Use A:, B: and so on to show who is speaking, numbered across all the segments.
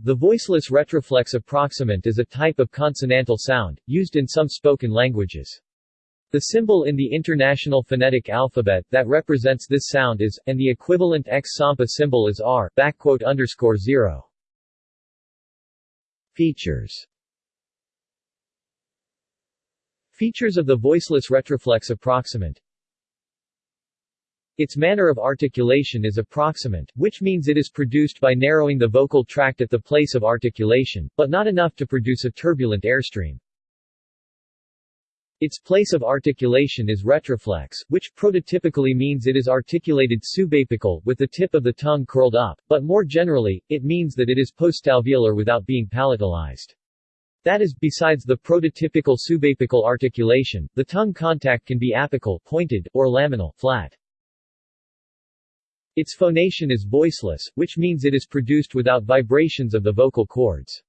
A: The voiceless retroflex approximant is a type of consonantal sound, used in some spoken languages. The symbol in the International Phonetic Alphabet that represents this sound is, and the equivalent X-Sampa symbol is R, 0. Features Features of the voiceless retroflex approximant its manner of articulation is approximant, which means it is produced by narrowing the vocal tract at the place of articulation, but not enough to produce a turbulent airstream. Its place of articulation is retroflex, which prototypically means it is articulated subapical, with the tip of the tongue curled up, but more generally, it means that it is postalveolar without being palatalized. That is, besides the prototypical subapical articulation, the tongue contact can be apical pointed, or laminal flat. Its phonation is voiceless, which means it is produced without vibrations of the vocal cords.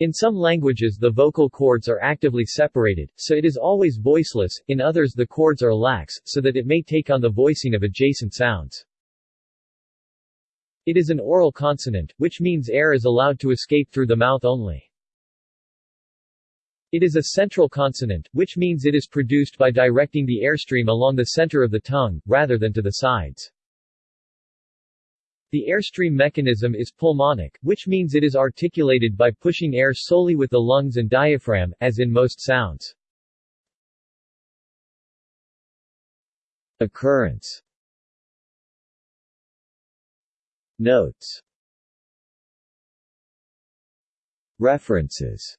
A: In some languages the vocal cords are actively separated, so it is always voiceless, in others the cords are lax, so that it may take on the voicing of adjacent sounds. It is an oral consonant, which means air is allowed to escape through the mouth only. It is a central consonant, which means it is produced by directing the airstream along the center of the tongue, rather than to the sides. The airstream mechanism is pulmonic, which means it is articulated by pushing air solely with the lungs and diaphragm, as in most sounds. Occurrence. Notes. References